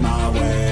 my way.